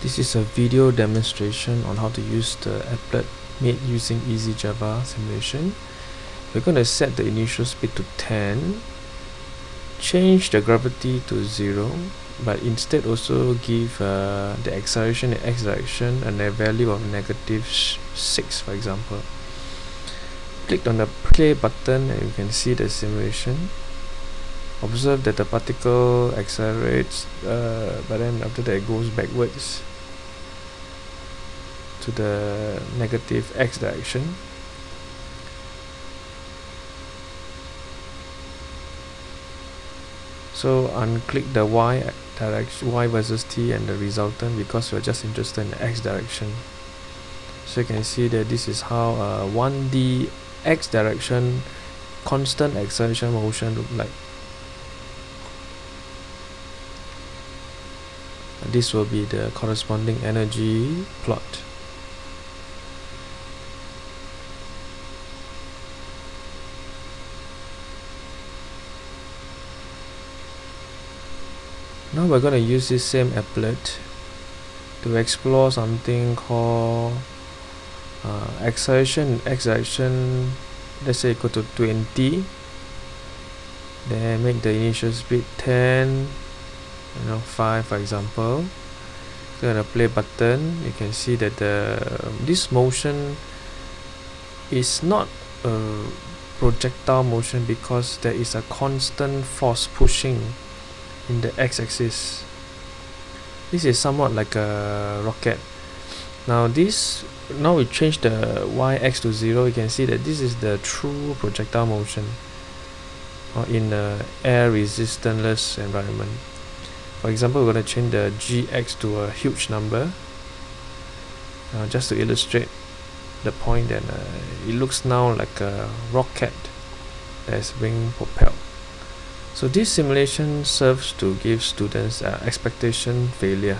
This is a video demonstration on how to use the applet made using Easy Java simulation. We're going to set the initial speed to 10, change the gravity to 0, but instead also give uh, the acceleration in x direction and a value of negative 6 for example. Click on the play button and you can see the simulation observe that the particle accelerates uh, but then after that it goes backwards to the negative x direction. So unclick the y direction y versus t and the resultant because we're just interested in the x direction. So you can see that this is how uh, 1d x direction constant acceleration motion look like. This will be the corresponding energy plot now we're going to use this same applet to explore something called uh, acceleration direction let's say equal to 20 then make the initial speed 10 you know 5 for example. Click on the play button you can see that the this motion is not a projectile motion because there is a constant force pushing in the x-axis. This is somewhat like a rocket. Now this now we change the y-x to 0 you can see that this is the true projectile motion or in a air resistanceless environment. For example we're going to change the gx to a huge number. Uh, just to illustrate the point that uh, it looks now like a rocket that is being propelled so this simulation serves to give students uh, expectation failure